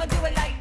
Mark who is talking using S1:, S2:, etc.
S1: I'ma do it like